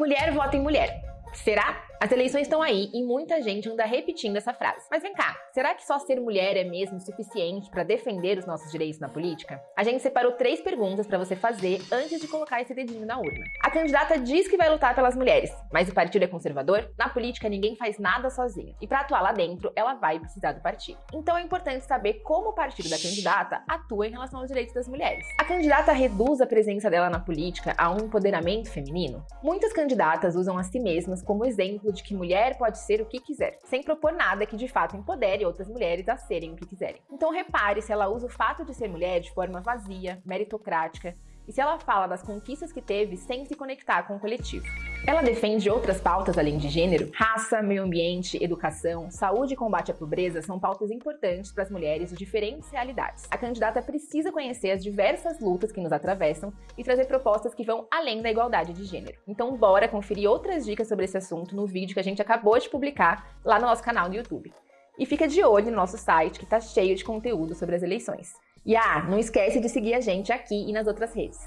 Mulher vota em mulher. Será? As eleições estão aí e muita gente anda repetindo essa frase. Mas vem cá, será que só ser mulher é mesmo suficiente para defender os nossos direitos na política? A gente separou três perguntas para você fazer antes de colocar esse dedinho na urna. A candidata diz que vai lutar pelas mulheres, mas o partido é conservador? Na política ninguém faz nada sozinho. E para atuar lá dentro, ela vai precisar do partido. Então é importante saber como o partido da candidata atua em relação aos direitos das mulheres. A candidata reduz a presença dela na política a um empoderamento feminino? Muitas candidatas usam a si mesmas como exemplo de que mulher pode ser o que quiser, sem propor nada que de fato empodere outras mulheres a serem o que quiserem. Então repare se ela usa o fato de ser mulher de forma vazia, meritocrática, e se ela fala das conquistas que teve sem se conectar com o coletivo. Ela defende outras pautas além de gênero? Raça, meio ambiente, educação, saúde e combate à pobreza são pautas importantes para as mulheres de diferentes realidades. A candidata precisa conhecer as diversas lutas que nos atravessam e trazer propostas que vão além da igualdade de gênero. Então bora conferir outras dicas sobre esse assunto no vídeo que a gente acabou de publicar lá no nosso canal no YouTube. E fica de olho no nosso site que está cheio de conteúdo sobre as eleições. E ah, não esquece de seguir a gente aqui e nas outras redes.